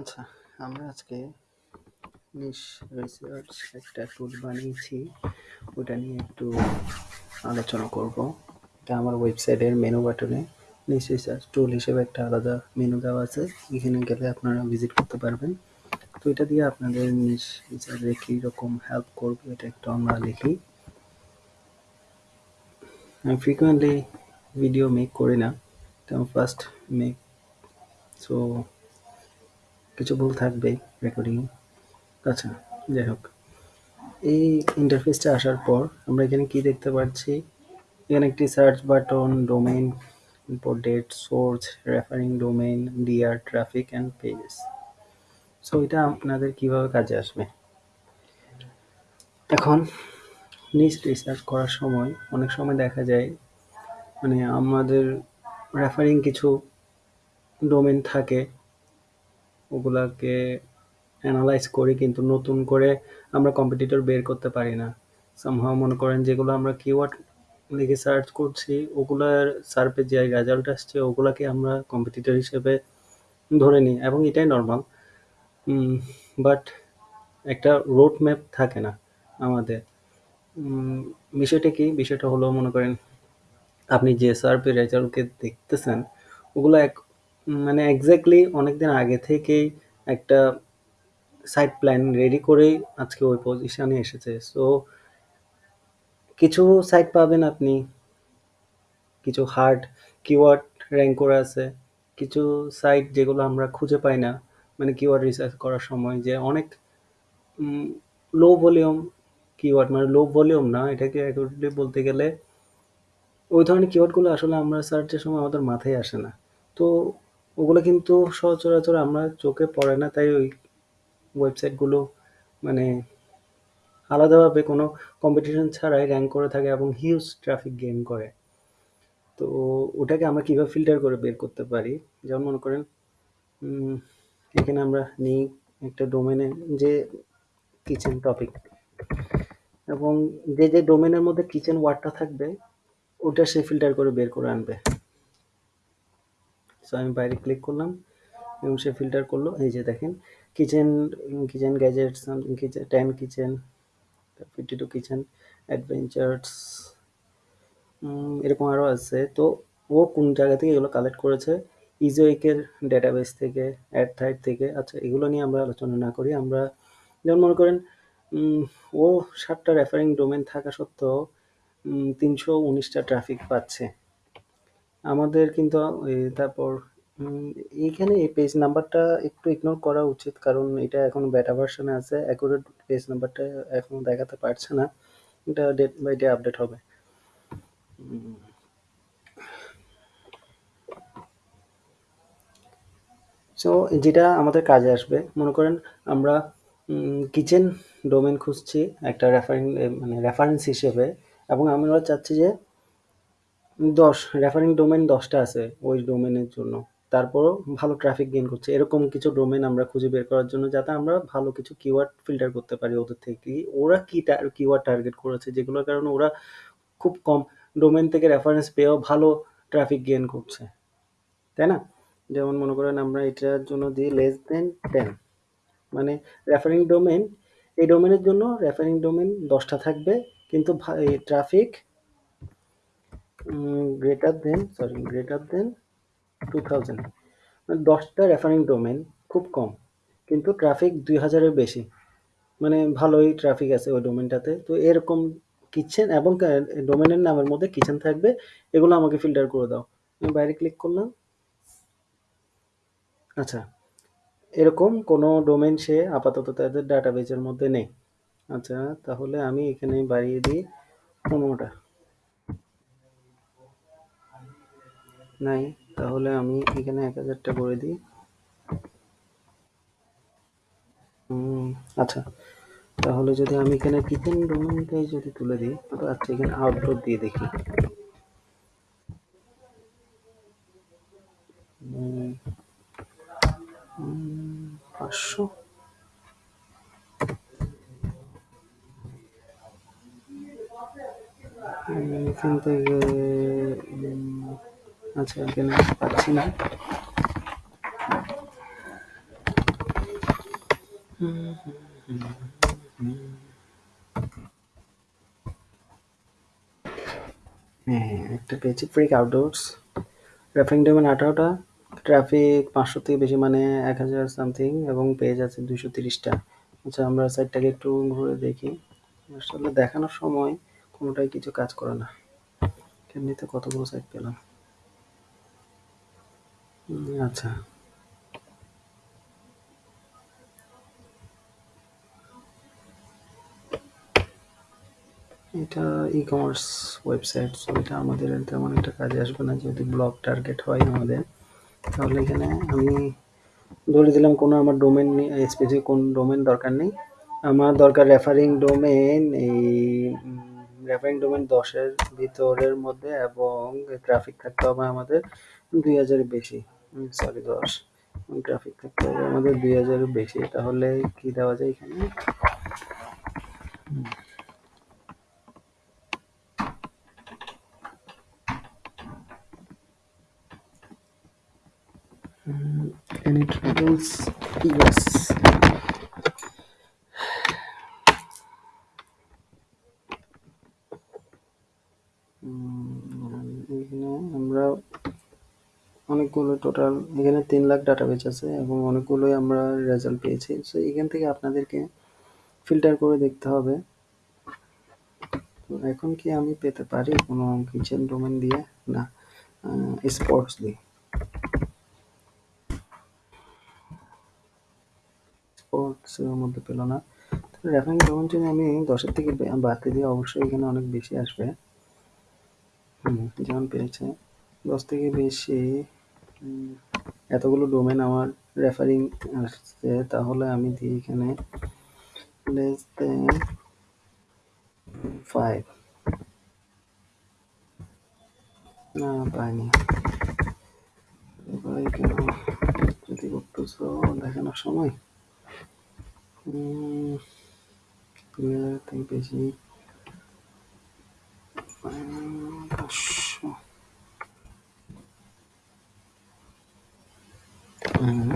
আচ্ছা আমরা আজকে নিশ রিসার্চ একটা টুল বানিয়েছি। ওটা নিয়ে একটু আলোচনা করব। এটা আমার ওয়েবসাইটের মেনু বাটনে নিশ রিসার্চ টুল হিসেবে একটা আলাদা মেনু দেওয়া আছে। এখানে গেলে আপনারা ভিজিট করতে পারবেন। তো এটা দিয়ে আপনাদের নিশ রিসার্চে কীরকম হেল্প করবে, এটা একটু আমরা লিখি আমি ফ্রিকুয়েন্টলি ভিডিও মেক করি না। তো ফার্স্ট মেক সো কিছু ভুল থাকবেই রেকর্ডিং আচ্ছা যাই হোক। এই ইন্টারফেসটা আসার পর আমরা এখানে কি দেখতে পাচ্ছি? এখানে একটি সার্চ বাটন ডোমেইন এরপর date source referring domain DR traffic and pages so এটা আপনাদের কীভাবে কাজে আসবে? এখন নিজ রিসার্চ করার সময় অনেক সময় দেখা যায় মানে আমাদের রেফারিং কিছু ডোমেন থাকে ওগুলাকে অ্যানালাইজ করি, কিন্তু নতুন করে আমরা কম্পিটিটর বের করতে পারি না। সামহাও মনে করেন যেগুলো আমরা কিওয়ার্ড লিখে সার্চ করছি, ওগুলার সার্পের যে রেজাল্ট আসছে, ওগুলাকে আমরা কম্পিটিটর হিসেবে ধরে নিই, এবং এটাই নর্মাল বাট একটা রোড ম্যাপ থাকে না আমাদের। বিষয়টা কি? বিষয়টা হলো মনে করেন আপনি যে সার্পের রেজাল্টকে দেখতেছেন, ওগুলো এক মানে এক্স্যাক্টলি অনেকদিন আগে থেকেই একটা সাইড প্ল্যান রেডি করেই আজকে ওই পজিশনে এসেছে। সো কিছু সাইট পাবেন আপনি, কিছু হার্ড কিওয়ার্ড র্যাঙ্ক করে আছে, কিছু সাইট যেগুলো আমরা খুঁজে পাই না মানে কিওয়ার্ড রিসার্চ করার সময় যে অনেক লো ভলিউম কিওয়ার্ড মানে লো ভলিউম না, এটাকে অ্যাকুরেটলি বলতে গেলে, ওই ধরনের কিওয়ার্ডগুলো আসলে আমরা সার্চের সময় আমাদের মাথায় আসে না। তো ওগুলো কিন্তু সচরাচর আমরা চোখে পড়ে না, তাই ওই ওয়েবসাইটগুলো মানে আলাদাভাবে কোনো কম্পিটিশন ছাড়াই র্যাঙ্ক করে থাকে এবং হিউজ ট্রাফিক গেইন করে। তো ওটাকে আমরা কীভাবে ফিল্টার করে বের করতে পারি? যেমন মনে করেন এখানে আমরা নিই একটা ডোমেনে যে কিচেন টপিক এবং যে যে ডোমেনের মধ্যে কিচেন ওয়ার্ডটা থাকবে, ওটা সে ফিল্টার করে বের করে আনবে। সো আমি বাইরে ক্লিক করলাম এবং সে ফিল্টার করল। এই যে দেখেন kitchen kitchen gadget something kitchen ten kitchen fifty two kitchen adventures এরকম আরও আছে। তো ও কোন জায়গা থেকে এগুলো কালেক্ট করেছে? ইজোইকের ডেটাবেস থেকে অ্যাড থাইট থেকে। আচ্ছা এগুলো নিয়ে আমরা আলোচনা না করি। আমরা যেমন মনে করেন ও সাতটা রেফারিং ডোমেন থাকা সত্ত্বেও তিনশো উনিশটা ট্রাফিক পাচ্ছে। আমাদের কিন্তু তারপর এইখানে এই পেজ নাম্বারটা একটু ইগনোর করা উচিত, কারণ এটা এখন বেটা ভার্সনে আছে অ্যাকুরেট পেজ নাম্বারটা এখন দেখাতে পারছে না। এটা ডেট বাই ডে আপডেট হবে। সো যেটা আমাদের কাজে আসবে, মনে করেন আমরা কিচেন ডোমেন খুঁজছি, একটা রেফারিং মানে রেফারেন্স হিসেবে, এবং আমরা চাচ্ছি যে দশ রেফারিং ডোমেন দশটা আছে ওই ডোমেনের জন্য। তারপরও ভালো ট্রাফিক গেইন করছে। এরকম কিছু ডোমেন আমরা খুঁজে বের করার জন্য যাতে আমরা ভালো কিছু কিওয়ার্ড ফিল্টার করতে পারি ওদের থেকে। ওরা কি কিওয়ার্ড টার্গেট করেছে? যেগুলোর কারণে ওরা খুব কম ডোমেন থেকে রেফারেন্স পেয়েও ভালো ট্রাফিক গেইন করছে। তাই না? যেমন মনে করেন আমরা এটার জন্য দিই লেস দেন টেন মানে রেফারিং ডোমেন এই ডোমেনের জন্য রেফারিং ডোমেন দশটা থাকবে। কিন্তু traffic greater than sorry greater than two thousand দশটা রেফারিং ডোমেন খুব কম, কিন্তু ট্রাফিক দুই হাজারের বেশি। মানে ভালোই ট্রাফিক আছে ওই ডোমেনটাতে তো এরকম কিচেন এবং ডোমেনের নামের মধ্যে কিচেন থাকবে, এগুলো আমাকে ফিল্টার করে দাও। আমি বাইরে ক্লিক করলাম। আচ্ছা এরকম কোনো ডোমেন সে আপাতত তাদের ডাটাবেজের মধ্যে নেই। আচ্ছা তাহলে আমি এখানে বাড়িয়ে দিই। পনেরোটা। নাই, তাহলে আমি এখানে এক হাজারটা করে দিই। আচ্ছা তাহলে যদি আমি এখানে কিচেন ডোমেনটাই যদি তুলে দিই তো আচ্ছা এখানে আউটডোর দিয়ে দেখি। পাঁচশো? এখান থেকে আচ্ছা এখানে পাচ্ছি না। হ্যাঁ একটা পেয়েছি ফ্রিক আউটডোরস রেফারিং ডোমেন আঠারোটা। ট্রাফিক পাঁচশো থেকে বেশি মানে এক হাজার সামথিং এবং পেজ আছে দুশো তিরিশটা। আচ্ছা আমরা সাইটটাকে একটু ঘুরে দেখি। আসলে দেখানোর সময় কোনোটাই কিছু কাজ করে না। এমনিতে কতগুলো সাইট পেলাম? আচ্ছা। এটা ই কমার্স ওয়েবসাইট সো এটা আমাদের তেমন একটা কাজে আসবে না যদি ব্লগ টার্গেট হয় আমাদের। তাহলে এখানে আমি ধরে দিলাম কোনো আমার ডোমেন স্পেসিফিক কোন ডোমেন দরকার নেই। আমার দরকার রেফারিং ডোমেন এই রেফারিং ডোমেন দশের ভিতরের মধ্যে এবং ট্রাফিক থাকতে হবে আমাদের। দুই হাজারের বেশি। সরি দশ। গ্রাফিক থাকতে হবে আমাদের দুই হাজারের বেশি। তাহলে কি দেওয়া যায় এখানে? any troubles? Yes উম, এখানে আমরা অনেকগুলো টোটাল এখানে তিন লাখ ডাটাবেস আছে এবং অনেকগুলোই আমরা রেজাল্ট পেয়েছি। সো এখান থেকে আপনাদেরকে ফিল্টার করে দেখতে হবে। এখন কি আমি পেতে পারি কোনো কিচেন ডোমেন দিয়ে? না স্পোর্টস দিয়ে। স্পোর্টস এর মধ্যে পেল না। রেফারিং ডোমেন আমি দশের থেকে বাড়তে দিয়ে অবশ্যই এখানে অনেক বেশি আসবে। যেমন পেয়েছে। দশ থেকে বেশি এতগুলো ডোমেন আমার রেফারিং আসছে, তাহলে আমি দিই এখানে লেস দেন ফাইভ না, পাইনি। এবার কেন যদি করতেছো দেখানোর সময়। দুই হাজার থেকে বেশি। উম,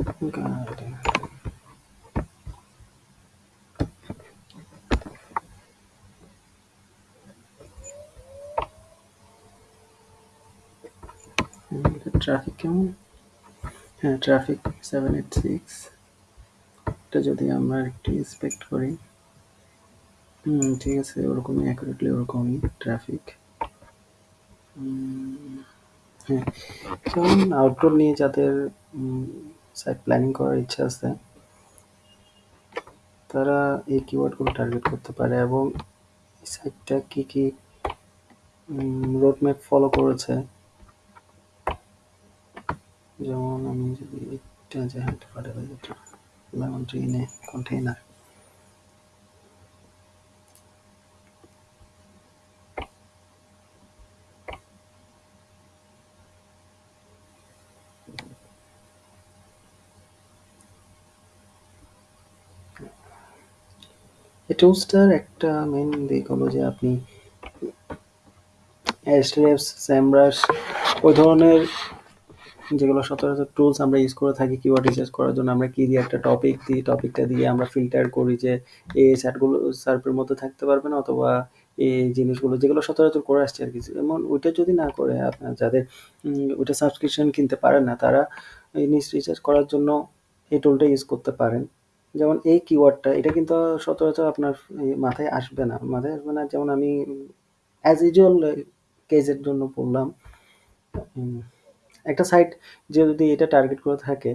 পাঁচশো হুম, গার্ডেন ট্রাফিক কেমন হ্যাঁ ট্রাফিক সেভেন এইট সিক্স এটা যদি আমরা একটু ইন্সপেক্ট করি হুম ঠিক আছে ওরকমই অ্যাকুরেটলি ওরকমই ট্রাফিক হ্যাঁ যেমন আউটডোর নিয়ে যাদের সাইট প্ল্যানিং করার ইচ্ছা আছে, তারা এই কিওয়ার্ডগুলো টার্গেট করতে পারে এবং সাইটটা কী কী রোডম্যাপ ফলো করেছে। যেমন আমি যদি এটা যে হাঁটতে পারে লেমন ট্রি কন্টেইনার এই টুলসটার একটা মেন দিক হলো যে আপনি এসরেফস স্যামব্রাশ ওই ধরনের যেগুলো সচরাচর টুলস আমরা ইউজ করে থাকি কিওয়ার্ড রিসার্চ করার জন্য, আমরা কি দিয়ে একটা টপিক দিই টপিকটা দিয়ে আমরা ফিল্টার করি যে এই স্যাটগুলো সার্ফের মধ্যে থাকতে পারবে না অথবা এই জিনিসগুলো যেগুলো সচরাচর করে আসছে আর কি। যেমন ওইটা যদি না করে আপনার যাদের ওইটা সাবস্ক্রিপশন কিনতে পারেন না, তারা এই জিনিস রিসার্চ করার জন্য এই টুলটা ইউজ করতে পারেন। যেমন এই কিওয়ার্ডটা এটা কিন্তু সচরাচর আপনার মাথায় আসবে না। মাথায় আসবে না, যেমন আমি অ্যাজ ইউজুয়াল কেজের জন্য বললাম। একটা সাইট যে যদি এটা টার্গেট করে থাকে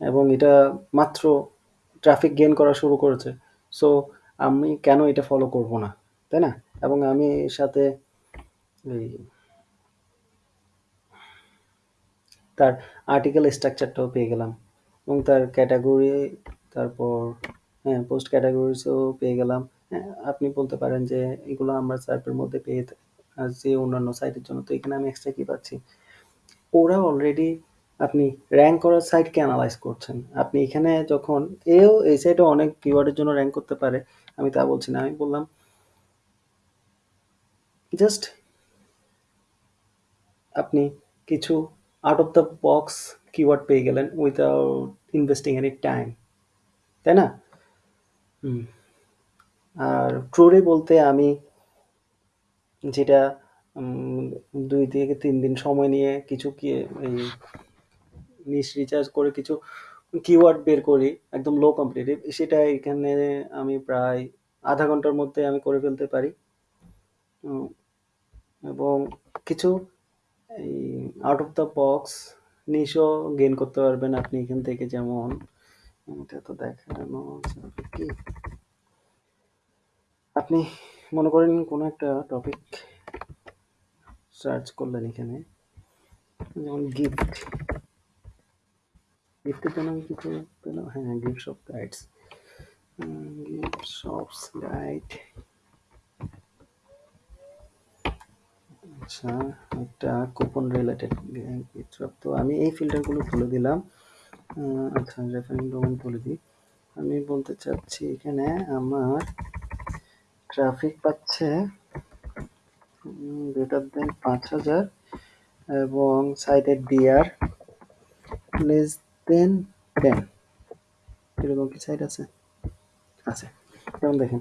এবং এটা মাত্র ট্রাফিক গেন করা শুরু করেছে সো আমি কেন এটা ফলো করব না, তাই না? এবং আমি সাথে এই তার আর্টিকেল স্ট্রাকচারটাও পেয়ে গেলাম এবং তার ক্যাটাগরি তারপর হ্যাঁ পোস্ট ক্যাটাগরিজও পেয়ে গেলাম হ্যাঁ আপনি বলতে পারেন যে এগুলো আমরা সার্পের মধ্যে পেয়ে যে অন্যান্য সাইটের জন্য, তো এখানে আমি এক্সট্রা কি পাচ্ছি ওরা অলরেডি আপনি র্যাঙ্ক করার সাইটকে এনালাইজ করছেন। আপনি এখানে যখন, এও, এই সাইটে অনেক কিওয়ার্ডের জন্য র্যাঙ্ক করতে পারে। আমি তা বলছি না। আমি বললাম জাস্ট আপনি কিছু out of the box keyword পেয়ে গেলেন উইথআউট ইনভেস্টিং এনি টাইম। তাই না? আর ট্যুরে বলতে আমি যেটা ২ থেকে ৩ দিন সময় নিয়ে কিছু কি, এই নিশ রিচার্জ করে কিছু কিওয়ার্ড বের করি, একদম লো কম্পিটিটিভ সেটা এখানে আমি প্রায় আধা ঘণ্টার মধ্যে আমি করে ফেলতে পারি। এবং কিছু এই আউট অফ দ্য বক্স নিশও গেইন করতে পারবেন আপনি এখান থেকে যেমন এটা তো দেখানো যাবে কি? আপনি মনে করেন কোনো একটা টপিক সার্চ করলেন এখানে যেমন গিফট। গিফটের জন্য আমি কিছু পেলাম হ্যাঁ, gift shop guides. Gift shops guide. আচ্ছা, একটা কুপন রিলেটেড। তো আমি এই ফিল্টারগুলো তুলে দিলাম। আচ্ছা রেফারিং ডোমেইন তুলে দিই। আমি বলতে চাচ্ছি এখানে আমার ট্রাফিক পাচ্ছে গ্রেটার দেন ৫০০০ এবং সাইটের ডিআর লেস দেন ১০ এরকম কি সাইট আছে? আছে। যেমন দেখেন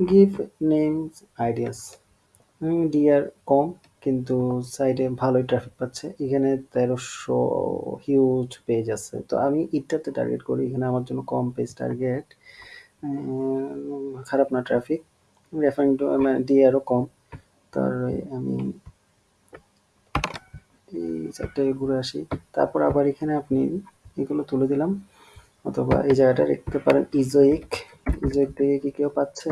গিভ নেমস আইডিয়াস ডিআর কম কিন্তু সাইডে ভালোই ট্রাফিক পাচ্ছে। এখানে ১৩০০ হিউজ পেজ আছে। তো আমি এটাতে টার্গেট করি। এখানে আমার জন্য কম পেজ টার্গেট। খারাপ না ট্রাফিক। রেফারিং টু মানে ডিআরও কম। তার আমি এই সাইটটাকে ঘুরে আসি। তারপর আবার এখানে আপনি এগুলো তুলে দিলাম। অথবা এই জায়গাটা দেখতে পারেন ইজোইক। ইজোইক থেকে কি কেউ পাচ্ছে?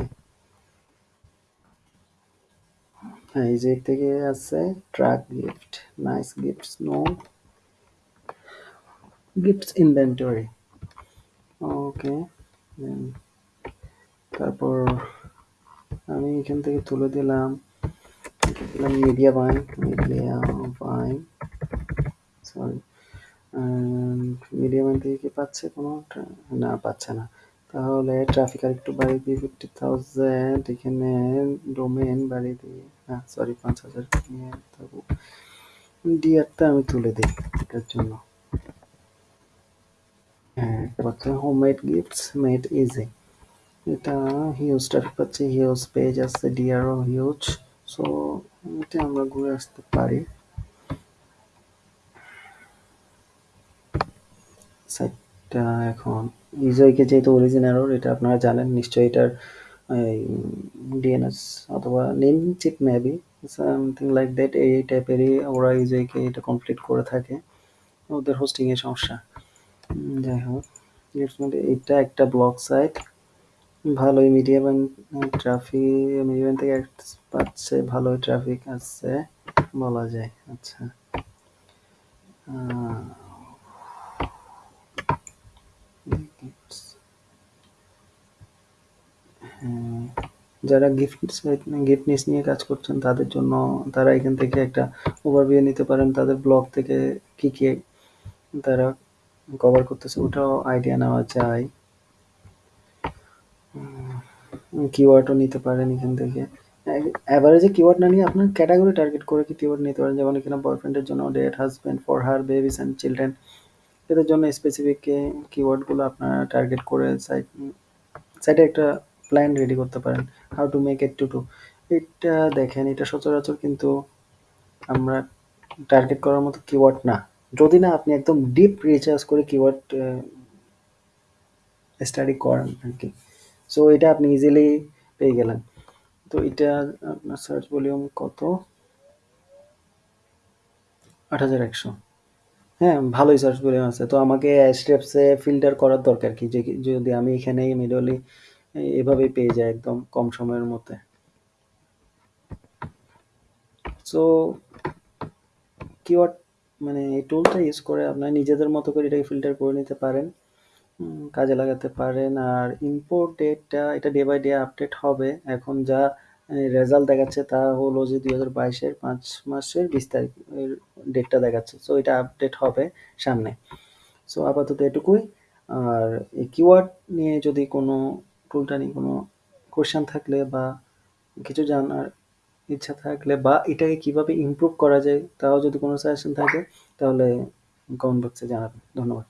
হ্যাঁ, ইজোইক থেকে আছে truck gift, nice gifts, no gifts inventory. Okay. তারপর আমি এখান থেকে তুলে দিলাম দিলাম media buying, media buying sorry media buying থেকে কি পাচ্ছে কোনো না পাচ্ছে না। তাহলে ট্রাফিক আরেকটু বাড়িয়ে দিই 50,000 এখানে ডোমেইন বাড়িয়ে দিই না সরি ৫০০০ নিয়ে তবু ডিআরটা আমি তুলে দিই এটার জন্য। হ্যাঁ, গিফটস মেড ইজি। এটা হিউজ ট্রাফিক পাচ্ছে, হিউজ পেজ আছে, ডিআরও হিউজ। সো এটা আমরা ঘুরে আসতে পারি। সাইটটা এখন ইজোইকে যেহেতু অরিজিনাল এটা আপনারা জানেন নিশ্চয়ই এটার এই ডিএনএস অথবা name cheap maybe something like that এই টাইপেরই ওরা ইজোইকে এটা কমপ্লিট করে থাকে। ওদের হোস্টিংয়ের সমস্যা। যাই হোক এটা একটা ব্লক সাইট। ভালোই মিডিয়া ব্যাংক ট্রাফিক মিডিয়া থেকে পাচ্ছে ভালোই ট্রাফিক আছে বলা যায়। আচ্ছা। আ গিফটস হ্যাঁ, যারা গিফট সাইট গিফট নিস নিয়ে কাজ করছেন তাদের জন্য তারা এখান থেকে একটা ওভারভিউ নিতে পারেন। তাদের ব্লগ থেকে কি, কি তারা কভার করতেছে ওটাও আইডিয়া নেওয়া যায়। কিওয়ার্ডও নিতে পারেন এখান থেকে। অ্যাভারেজে কিওয়ার্ড না নিয়ে আপনার ক্যাটাগরি টার্গেট করে কি কিওয়ার্ড নিতে পারেন। যেমন এখানে বয়ফ্রেন্ডের জন্য date, husband for her, babies and children এদের জন্য স্পেসিফিক কিওয়ার্ডগুলো আপনারা টার্গেট করে সাইট সাইটে একটা প্ল্যান রেডি করতে পারেন। How to make it to do এটা দেখেন এটা সচরাচর কিন্তু আমরা টার্গেট করার মতো কিওয়ার্ড না। যদি না আপনি একদম ডিপ রিসার্চ করে কিওয়ার্ড স্টাডি করেন আরকি। সো এটা আপনি ইজিলি পেয়ে গেলেন। তো এটা আপনার সার্চ ভলিউম কত? ৮১০০ হ্যাঁ, ভালোই সার্চ ভলিউম আছে। তো আমাকে এ ফিল্টার করার দরকার কি? যে যদি আমি এখানেই মিডলি এভাবেই পেয়ে যায় একদম কম সময়ের মধ্যে। সো কিওয়ার্ড মানে এই টুলটা ইউজ করে আপনারা নিজেদের মতো করে এটাকে ফিল্টার করে নিতে পারেন। কাজে লাগাতে পারেন। আর ইম্পোর্ট ডেটটা এটা ডে বাই ডে আপডেট হবে। এখন যা রেজাল্ট দেখাচ্ছে তা হলো যে দুই হাজার বাইশের পাঁচ মাসের ২০ তারিখ ডেটটা দেখাচ্ছে। সো এটা আপডেট হবে সামনে। সো আপাতত এটুকুই। আর এই কিওয়ার্ড নিয়ে যদি কোনো টুলটা নিয়ে কোনো কোয়েশ্চেন থাকলে বা কিছু জানার ইচ্ছা থাকলে বা এটাকে কীভাবে ইমপ্রুভ করা যায়, তাও যদি কোনো সাজেশন থাকে, তাহলে কমেন্ট বক্সে জানাবেন। ধন্যবাদ।